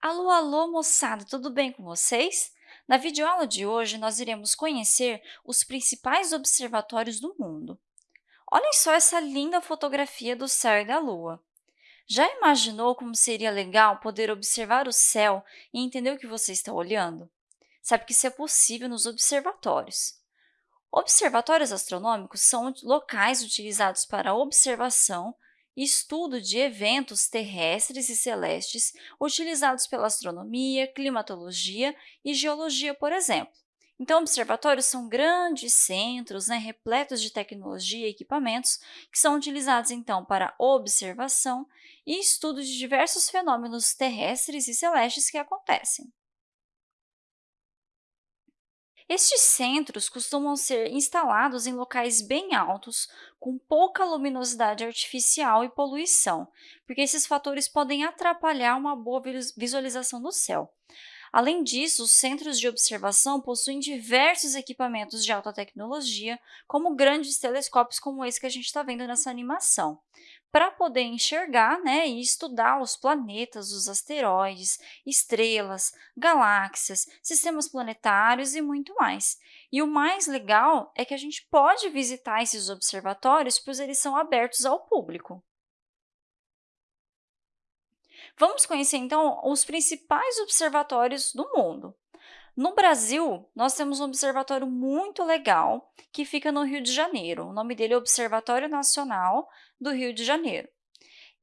Alô, alô, moçada, tudo bem com vocês? Na videoaula de hoje, nós iremos conhecer os principais observatórios do mundo. Olhem só essa linda fotografia do céu e da Lua. Já imaginou como seria legal poder observar o céu e entender o que você está olhando? Sabe que isso é possível nos observatórios. Observatórios astronômicos são locais utilizados para observação estudo de eventos terrestres e celestes utilizados pela astronomia, climatologia e geologia, por exemplo. Então, observatórios são grandes centros né, repletos de tecnologia e equipamentos que são utilizados, então, para observação e estudo de diversos fenômenos terrestres e celestes que acontecem. Estes centros costumam ser instalados em locais bem altos, com pouca luminosidade artificial e poluição, porque esses fatores podem atrapalhar uma boa visualização do céu. Além disso, os centros de observação possuem diversos equipamentos de alta tecnologia, como grandes telescópios como esse que a gente está vendo nessa animação para poder enxergar né, e estudar os planetas, os asteroides, estrelas, galáxias, sistemas planetários e muito mais. E o mais legal é que a gente pode visitar esses observatórios, pois eles são abertos ao público. Vamos conhecer, então, os principais observatórios do mundo. No Brasil, nós temos um observatório muito legal que fica no Rio de Janeiro. O nome dele é Observatório Nacional do Rio de Janeiro.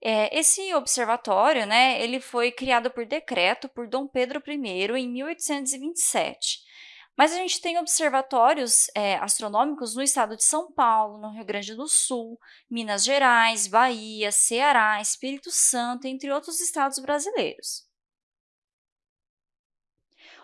É, esse observatório né, ele foi criado por decreto por Dom Pedro I em 1827. Mas a gente tem observatórios é, astronômicos no estado de São Paulo, no Rio Grande do Sul, Minas Gerais, Bahia, Ceará, Espírito Santo, entre outros estados brasileiros.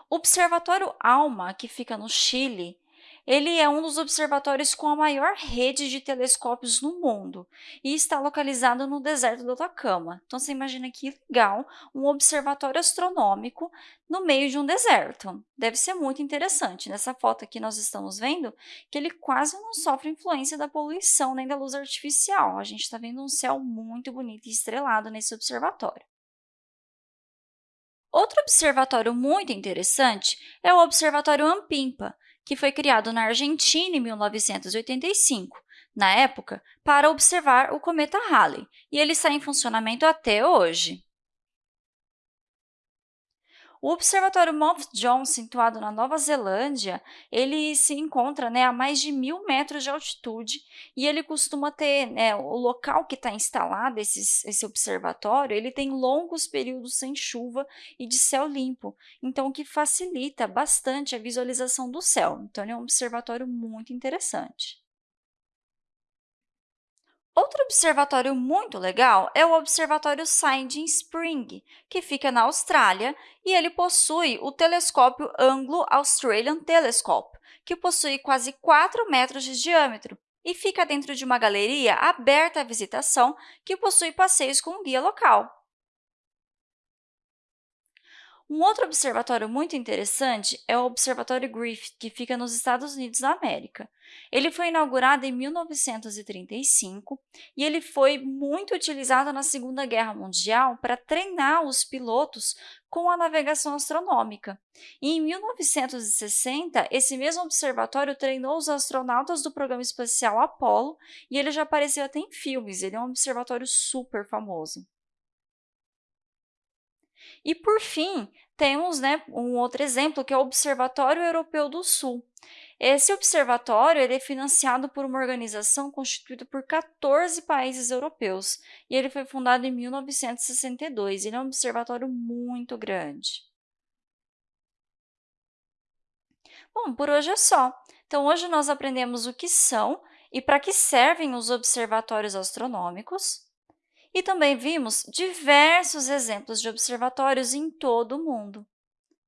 O Observatório ALMA, que fica no Chile, ele é um dos observatórios com a maior rede de telescópios no mundo e está localizado no deserto do Atacama. Então, você imagina que legal um observatório astronômico no meio de um deserto. Deve ser muito interessante. Nessa foto aqui nós estamos vendo que ele quase não sofre influência da poluição nem da luz artificial. A gente está vendo um céu muito bonito e estrelado nesse observatório. Outro observatório muito interessante é o Observatório Ampimpa, que foi criado na Argentina em 1985, na época, para observar o cometa Halley, e ele está em funcionamento até hoje. O Observatório Mount John, situado na Nova Zelândia, ele se encontra né, a mais de mil metros de altitude e ele costuma ter, né, o local que está instalado, esse, esse observatório, ele tem longos períodos sem chuva e de céu limpo, então o que facilita bastante a visualização do céu. Então, ele é um observatório muito interessante. Outro observatório muito legal é o Observatório Siding Spring, que fica na Austrália, e ele possui o telescópio Anglo-Australian Telescope, que possui quase 4 metros de diâmetro e fica dentro de uma galeria aberta à visitação que possui passeios com guia local. Um outro observatório muito interessante é o Observatório Griffith, que fica nos Estados Unidos da América. Ele foi inaugurado em 1935 e ele foi muito utilizado na Segunda Guerra Mundial para treinar os pilotos com a navegação astronômica. E em 1960, esse mesmo observatório treinou os astronautas do programa espacial Apollo e ele já apareceu até em filmes, ele é um observatório super famoso. E, por fim, temos né, um outro exemplo, que é o Observatório Europeu do Sul. Esse observatório ele é financiado por uma organização constituída por 14 países europeus e ele foi fundado em 1962. Ele é um observatório muito grande. Bom, por hoje é só. Então, hoje nós aprendemos o que são e para que servem os observatórios astronômicos, e também vimos diversos exemplos de observatórios em todo o mundo.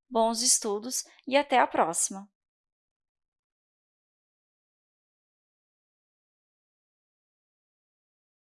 Bons estudos e até a próxima!